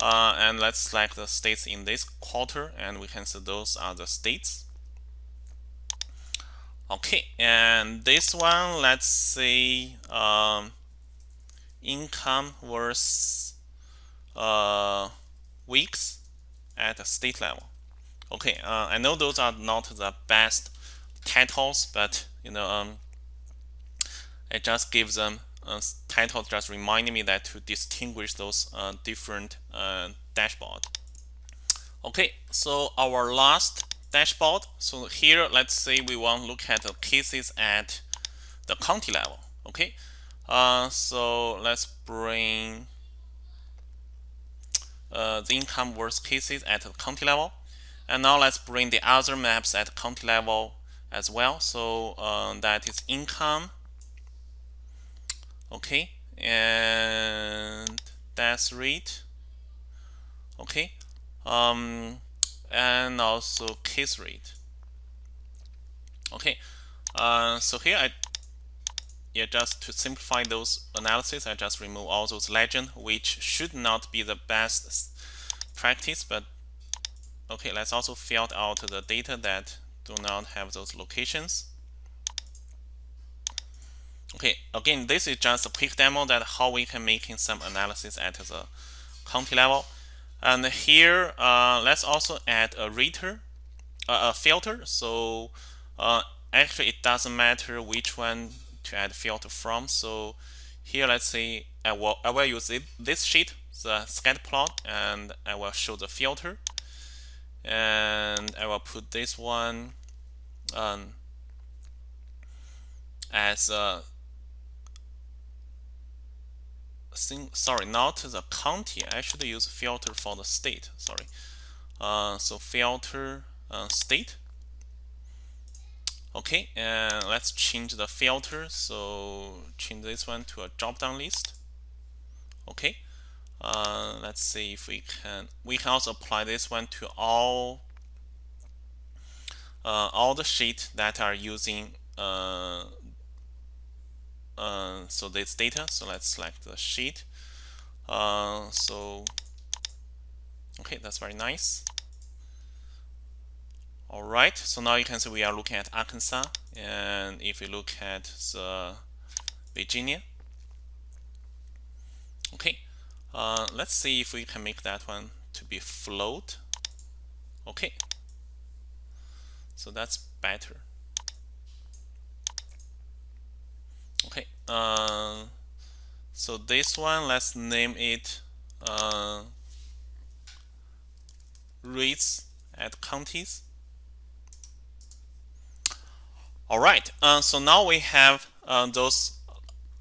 Uh, and let's select the states in this quarter and we can see those are the states. Okay, and this one, let's say um, income versus uh, weeks at the state level. Okay, uh, I know those are not the best titles, but you know, um, it just gives them uh, title just reminding me that to distinguish those uh, different uh, dashboard. Okay, so our last dashboard. So here, let's say we want to look at the cases at the county level. Okay, uh, so let's bring uh, the income worst cases at the county level. And now let's bring the other maps at county level as well. So uh, that is income okay and death rate okay um, and also case rate okay uh, so here I yeah just to simplify those analysis I just remove all those legend which should not be the best practice but okay let's also filter out the data that do not have those locations Okay, again, this is just a quick demo that how we can making some analysis at the county level. And here, uh, let's also add a rater, uh, a filter. So uh, actually, it doesn't matter which one to add filter from. So here, let's say I will I will use it, this sheet, the scatter plot, and I will show the filter. And I will put this one um, as a sorry, not the county. I should use filter for the state. Sorry. Uh, so filter uh, state. Okay, and let's change the filter. So change this one to a drop-down list. Okay. Uh, let's see if we can. We can also apply this one to all uh, all the sheet that are using uh, uh, so this data. So let's select the sheet. Uh, so okay that's very nice. All right so now you can see we are looking at Arkansas and if we look at the Virginia. Okay uh, let's see if we can make that one to be float. Okay. So that's better okay uh, so this one let's name it uh, rates at counties all right uh, so now we have uh, those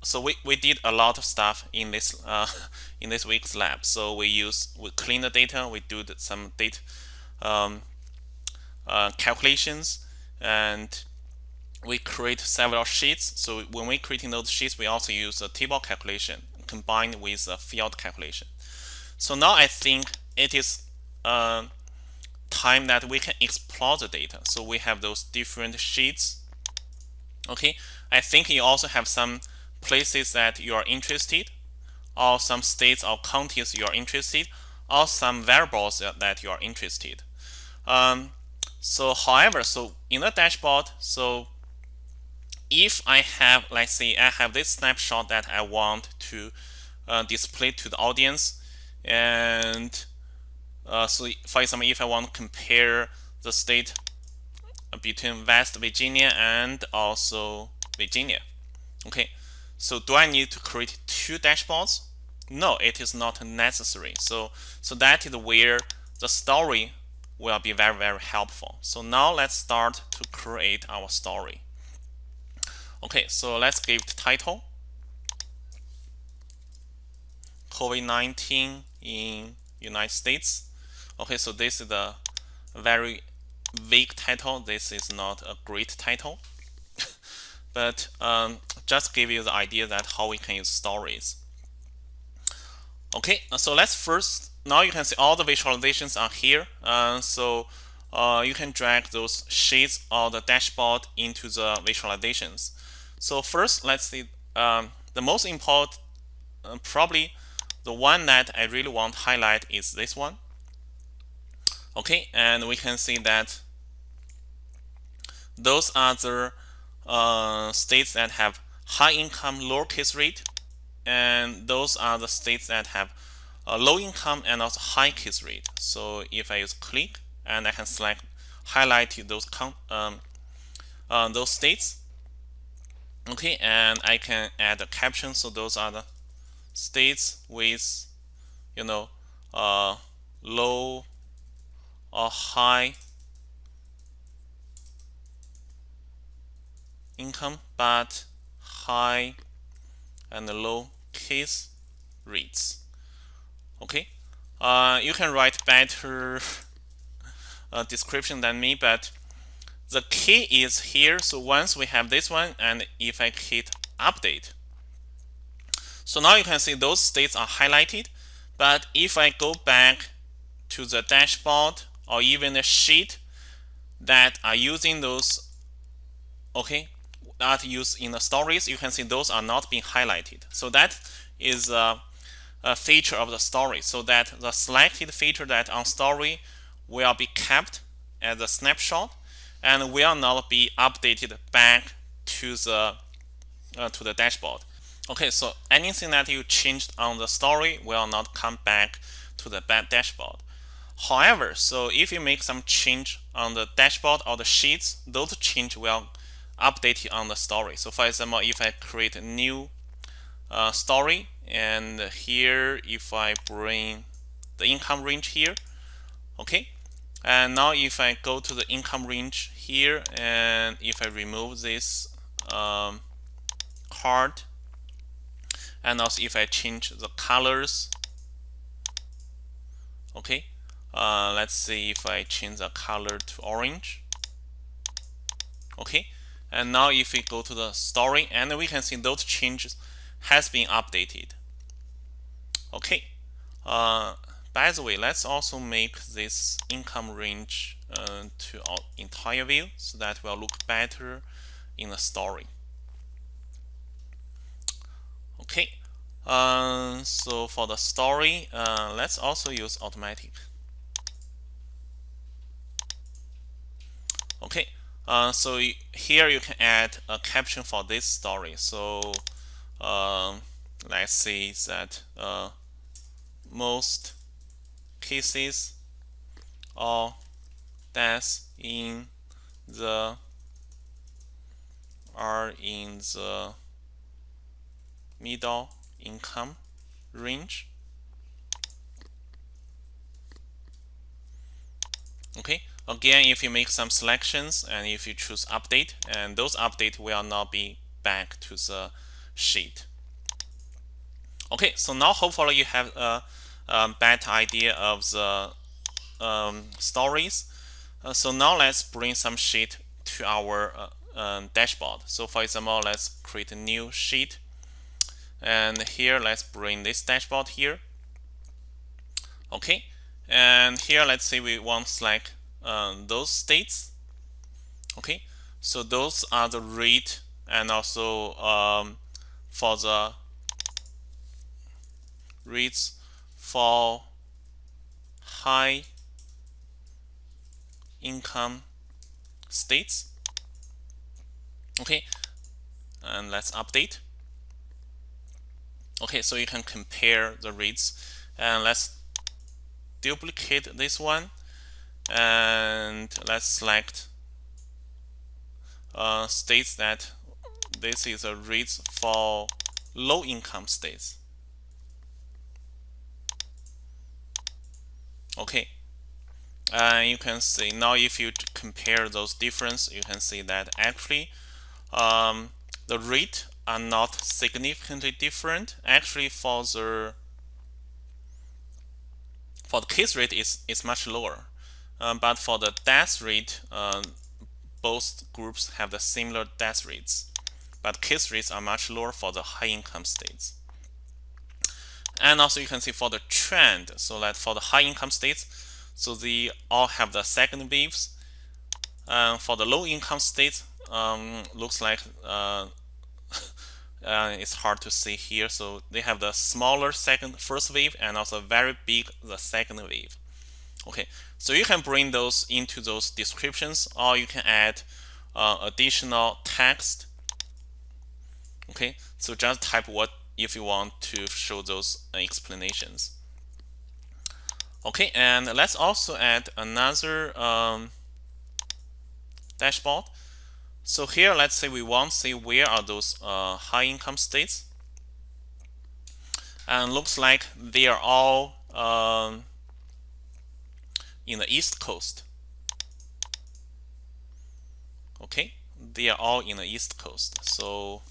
so we, we did a lot of stuff in this uh, in this week's lab. So we use we clean the data, we do some data um, uh, calculations, and we create several sheets. So when we're creating those sheets, we also use a table calculation combined with a field calculation. So now I think it is uh, time that we can explore the data. So we have those different sheets. Okay, I think you also have some places that you are interested, or some states or counties you are interested, or some variables that you are interested. Um, so however, so in the dashboard, so if I have, let's say I have this snapshot that I want to uh, display to the audience, and uh, so for example, if I want to compare the state between West Virginia and also Virginia, okay, so do I need to create two dashboards? No, it is not necessary. So, so that is where the story will be very, very helpful. So now let's start to create our story. Okay, so let's give the title. COVID-19 in United States. Okay, so this is a very vague title. This is not a great title but um, just give you the idea that how we can use stories. Okay, so let's first, now you can see all the visualizations are here. Uh, so uh, you can drag those sheets or the dashboard into the visualizations. So first, let's see um, the most important, uh, probably the one that I really want to highlight is this one. Okay, and we can see that those are the uh, states that have high income, lower case rate, and those are the states that have a low income and also high case rate. So if I use click and I can select highlight those um, uh, those states. Okay, and I can add a caption. So those are the states with you know uh, low or high income but high and low case rates. Okay, uh, you can write better uh, description than me, but the key is here. So once we have this one, and if I hit update, so now you can see those states are highlighted. But if I go back to the dashboard or even the sheet that are using those, okay, that used in the stories, you can see those are not being highlighted. So that is a, a feature of the story. So that the selected feature that on story will be kept as a snapshot and will not be updated back to the uh, to the dashboard. Okay, so anything that you changed on the story will not come back to the dashboard. However, so if you make some change on the dashboard or the sheets, those change will update on the story. So for example, if I create a new uh, story and here if I bring the income range here, okay. And now if I go to the income range here and if I remove this um, card and also if I change the colors, okay. Uh, let's see if I change the color to orange. Okay, and now if we go to the story and we can see those changes has been updated. Okay. Uh, by the way, let's also make this income range uh, to our entire view so that will look better in the story. Okay. Uh, so for the story, uh, let's also use automatic. Okay. Uh, so here you can add a caption for this story. So uh, let's say that most cases or deaths in the are in the middle income range. Okay, Again, if you make some selections and if you choose update, and those update will not be back to the sheet. Okay, so now hopefully you have a, a better idea of the um, stories. Uh, so now let's bring some sheet to our uh, um, dashboard. So for example, let's create a new sheet. And here, let's bring this dashboard here. Okay, and here, let's say we want select um, those states. Okay, so those are the rate and also um, for the rates for high income states. Okay, and let's update. Okay, so you can compare the rates and let's duplicate this one and let's select uh, states that this is a rate for low income states. Okay, and you can see now if you compare those difference, you can see that actually um, the rate are not significantly different. Actually, for the for the case rate is is much lower, um, but for the death rate, uh, both groups have the similar death rates, but case rates are much lower for the high income states. And also you can see for the trend, so that for the high income states, so they all have the second waves. And for the low income state, um, looks like uh, uh, it's hard to see here. So they have the smaller second first wave and also very big the second wave. Okay, so you can bring those into those descriptions or you can add uh, additional text. Okay, so just type what if you want to show those explanations. Okay, and let's also add another um, dashboard. So here, let's say we want to see where are those uh, high income states. And looks like they are all um, in the East Coast. Okay, they are all in the East Coast. So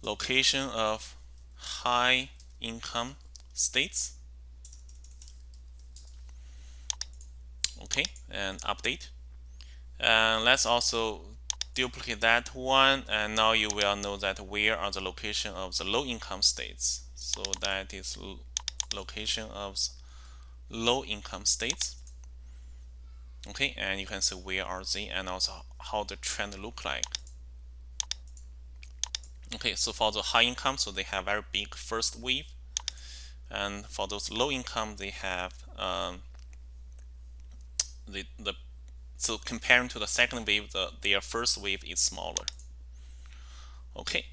location of high income states. Okay, and update. And let's also duplicate that one and now you will know that where are the location of the low income states so that is location of low income states okay and you can see where are they and also how the trend look like okay so for the high income so they have very big first wave and for those low income they have um, the the so comparing to the second wave, the, their first wave is smaller. Okay.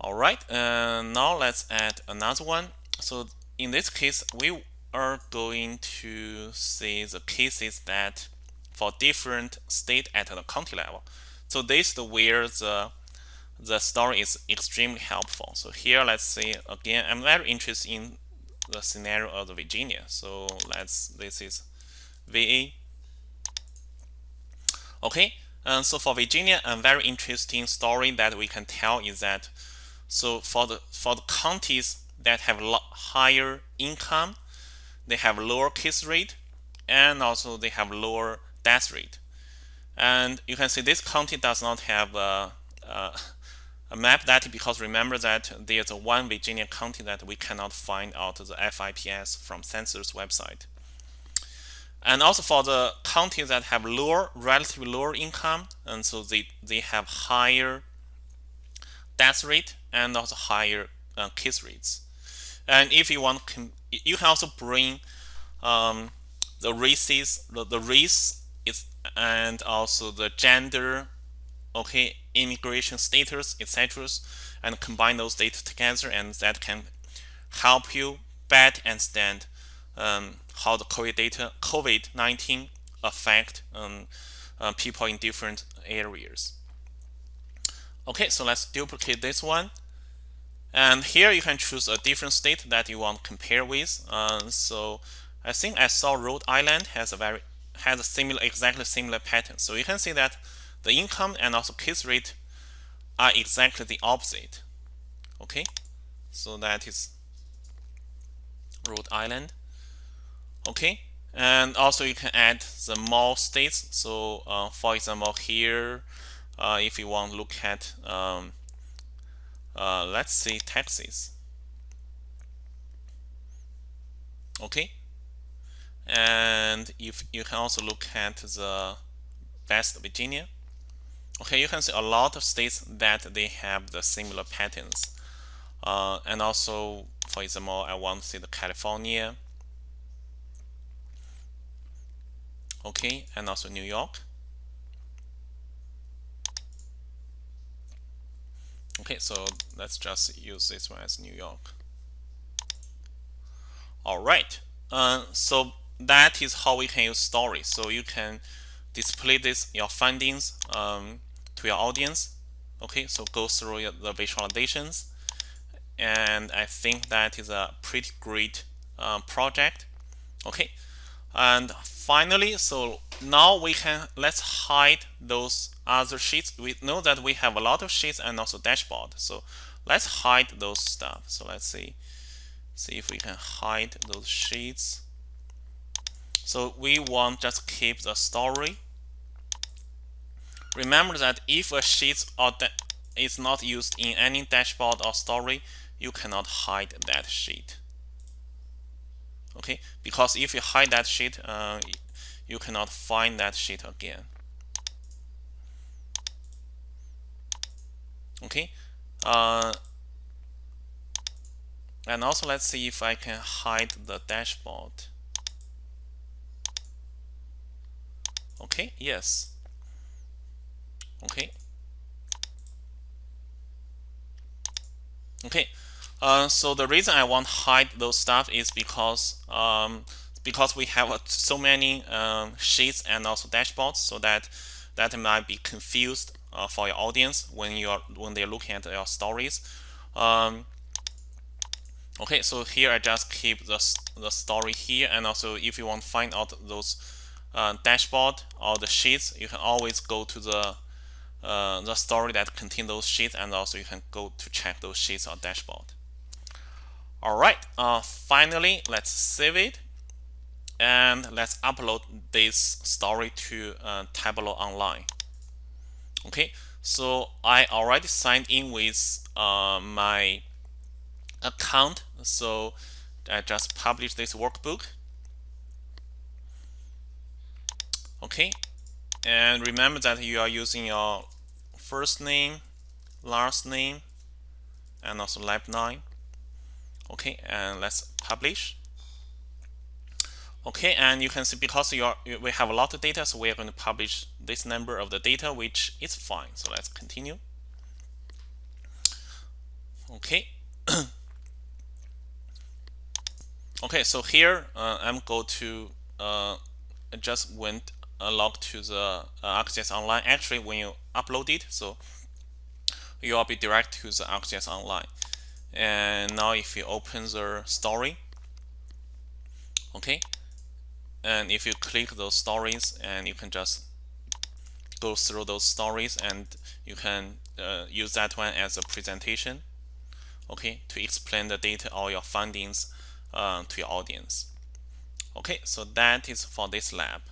All right, and now let's add another one. So in this case, we are going to see the cases that for different state at the county level. So this is where the the story is extremely helpful. So here, let's see again, I'm very interested in the scenario of the Virginia. So let's this is VA. Okay, and so for Virginia, a very interesting story that we can tell is that so for the for the counties that have higher income, they have lower case rate, and also they have lower death rate. And you can see this county does not have a, a map that because remember that there's a one Virginia county that we cannot find out the FIPS from census website. And also for the counties that have lower, relatively lower income, and so they, they have higher death rate and also higher uh, case rates. And if you want, you can also bring um, the races, the, the race is, and also the gender okay, immigration status, etc., and combine those data together, and that can help you better understand um, how the COVID data, COVID-19 affect um, uh, people in different areas. Okay, so let's duplicate this one. And here you can choose a different state that you want to compare with. Uh, so I think I saw Rhode Island has a very has a similar, exactly similar pattern. So you can see that the income and also case rate are exactly the opposite. Okay, so that is Rhode Island. Okay, and also you can add the more states. So uh, for example, here, uh, if you want to look at, um, uh, let's say Texas. Okay, and if you can also look at the West Virginia. Okay, you can see a lot of states that they have the similar patterns. Uh, and also, for example, I want to see the California. Okay, and also New York. Okay, so let's just use this one as New York. All right, uh, so that is how we can use stories. So you can display this your findings um, to your audience. Okay, so go through the visualizations, and I think that is a pretty great uh, project. Okay, and finally, so now we can let's hide those other sheets. We know that we have a lot of sheets and also dashboard. So let's hide those stuff. So let's see see if we can hide those sheets. So we want just keep the story. Remember that if a sheet is not used in any dashboard or story, you cannot hide that sheet. Okay, because if you hide that sheet, uh, you cannot find that sheet again. Okay, uh, and also let's see if I can hide the dashboard. Okay, yes. Okay. Okay, uh, so the reason I want to hide those stuff is because um, because we have uh, so many um, sheets and also dashboards, so that that might be confused uh, for your audience when you are when they're looking at your stories. Um, okay, so here I just keep the the story here, and also if you want to find out those uh, dashboard or the sheets, you can always go to the uh, the story that contain those sheets, and also you can go to check those sheets or dashboard. All right, uh, finally, let's save it and let's upload this story to uh, Tableau Online. Okay, so I already signed in with uh, my account, so I just published this workbook. Okay, and remember that you are using your first name, last name, and also lab 9 okay and let's publish. Okay and you can see because are, we have a lot of data so we are going to publish this number of the data which is fine. So let's continue. Okay. Okay so here uh, I'm going to uh, just went log to the uh, ArcGIS Online. Actually when you upload it so you will be direct to the ArcGIS Online. And now if you open the story okay and if you click those stories and you can just go through those stories and you can uh, use that one as a presentation okay to explain the data or your findings uh, to your audience. Okay so that is for this lab